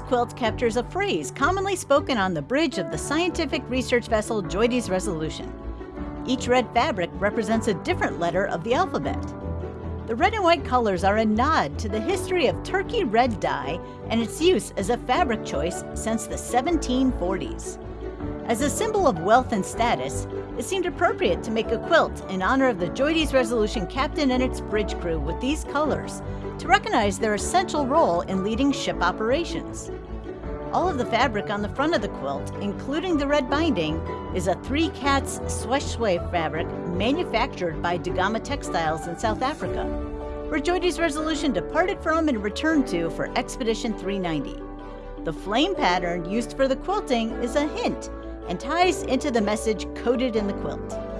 quilt captures a phrase commonly spoken on the bridge of the scientific research vessel Joides Resolution. Each red fabric represents a different letter of the alphabet. The red and white colors are a nod to the history of turkey red dye and its use as a fabric choice since the 1740s. As a symbol of wealth and status, it seemed appropriate to make a quilt in honor of the Joides Resolution captain and its bridge crew with these colors to recognize their essential role in leading ship operations. All of the fabric on the front of the quilt, including the red binding, is a Three Cats Shweshwe fabric manufactured by Dagama Textiles in South Africa, where Joides Resolution departed from and returned to for Expedition 390. The flame pattern used for the quilting is a hint and ties into the message coded in the quilt.